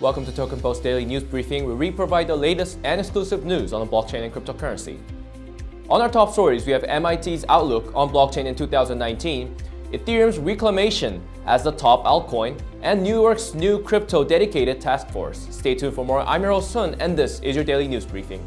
Welcome to Token Post Daily News Briefing, where we provide the latest and exclusive news on the blockchain and cryptocurrency. On our top stories, we have MIT's outlook on blockchain in 2019, Ethereum's reclamation as the top altcoin, and New York's new crypto dedicated task force. Stay tuned for more. I'm host Sun, and this is your daily news briefing.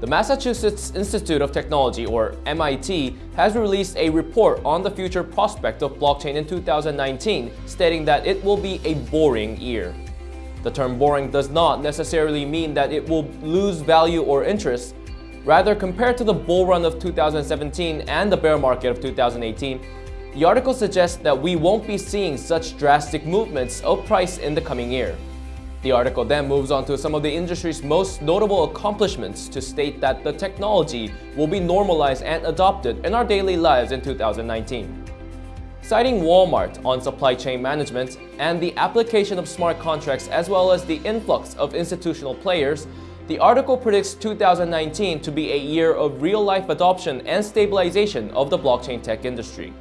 The Massachusetts Institute of Technology, or MIT, has released a report on the future prospect of blockchain in 2019, stating that it will be a boring year. The term boring does not necessarily mean that it will lose value or interest. Rather, compared to the bull run of 2017 and the bear market of 2018, the article suggests that we won't be seeing such drastic movements of price in the coming year. The article then moves on to some of the industry's most notable accomplishments to state that the technology will be normalized and adopted in our daily lives in 2019. Citing Walmart on supply chain management and the application of smart contracts as well as the influx of institutional players, the article predicts 2019 to be a year of real-life adoption and stabilization of the blockchain tech industry.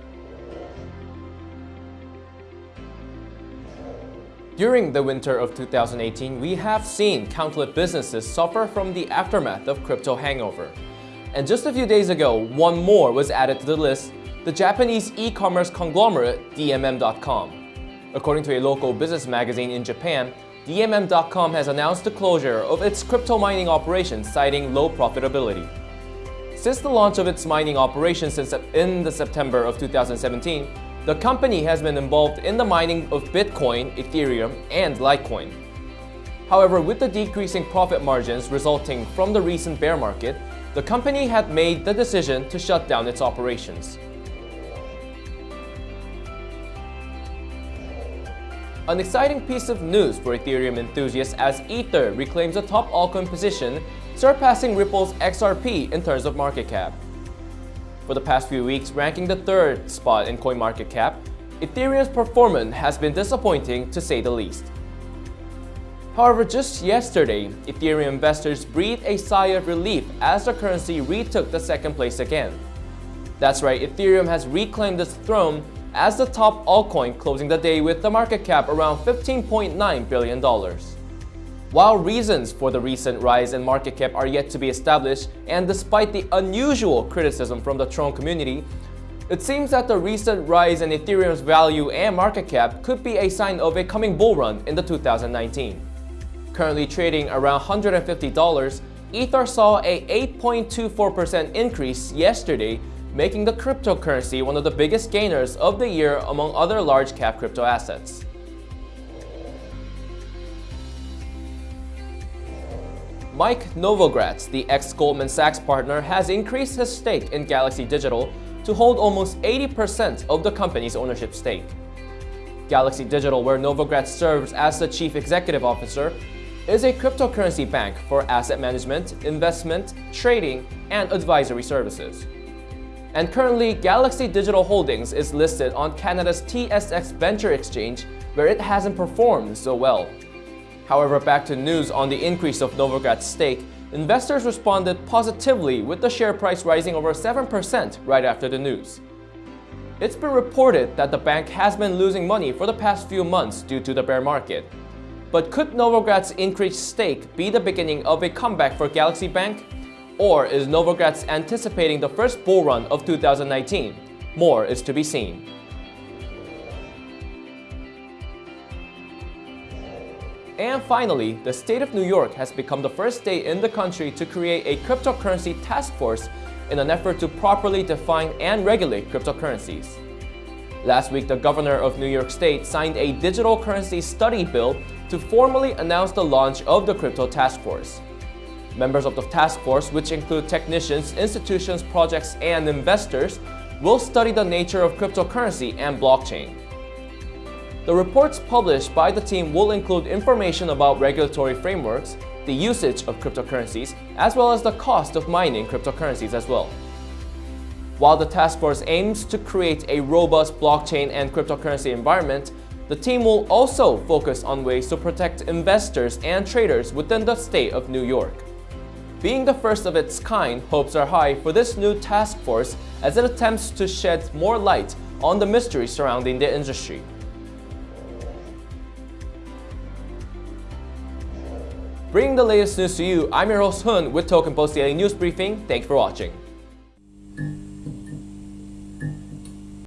During the winter of 2018, we have seen countless businesses suffer from the aftermath of crypto hangover. And just a few days ago, one more was added to the list, the Japanese e-commerce conglomerate DMM.com. According to a local business magazine in Japan, DMM.com has announced the closure of its crypto mining operations citing low profitability. Since the launch of its mining operations in the September of 2017, the company has been involved in the mining of Bitcoin, Ethereum, and Litecoin. However, with the decreasing profit margins resulting from the recent bear market, the company had made the decision to shut down its operations. An exciting piece of news for Ethereum enthusiasts as Ether reclaims a top altcoin position, surpassing Ripple's XRP in terms of market cap. For the past few weeks, ranking the third spot in CoinMarketCap, Ethereum's performance has been disappointing to say the least. However, just yesterday, Ethereum investors breathed a sigh of relief as the currency retook the second place again. That's right, Ethereum has reclaimed its throne as the top altcoin closing the day with the market cap around $15.9 billion. While reasons for the recent rise in market cap are yet to be established, and despite the unusual criticism from the Tron community, it seems that the recent rise in Ethereum's value and market cap could be a sign of a coming bull run in the 2019. Currently trading around $150, Ether saw a 8.24% increase yesterday, making the cryptocurrency one of the biggest gainers of the year among other large cap crypto assets. Mike Novogratz, the ex-Goldman Sachs partner, has increased his stake in Galaxy Digital to hold almost 80% of the company's ownership stake. Galaxy Digital, where Novogratz serves as the chief executive officer, is a cryptocurrency bank for asset management, investment, trading, and advisory services. And currently, Galaxy Digital Holdings is listed on Canada's TSX Venture Exchange, where it hasn't performed so well. However, back to news on the increase of Novogratz stake, investors responded positively with the share price rising over 7% right after the news. It's been reported that the bank has been losing money for the past few months due to the bear market. But could Novogratz's increased stake be the beginning of a comeback for Galaxy Bank? Or is Novogratz anticipating the first bull run of 2019? More is to be seen. And finally, the state of New York has become the first state in the country to create a cryptocurrency task force in an effort to properly define and regulate cryptocurrencies. Last week, the governor of New York State signed a digital currency study bill to formally announce the launch of the Crypto Task Force. Members of the task force, which include technicians, institutions, projects, and investors, will study the nature of cryptocurrency and blockchain. The reports published by the team will include information about regulatory frameworks, the usage of cryptocurrencies, as well as the cost of mining cryptocurrencies as well. While the task force aims to create a robust blockchain and cryptocurrency environment, the team will also focus on ways to protect investors and traders within the state of New York. Being the first of its kind, hopes are high for this new task force as it attempts to shed more light on the mystery surrounding the industry. Bringing the latest news to you, I'm your host Hun with Token Post Daily News Briefing. Thanks for watching.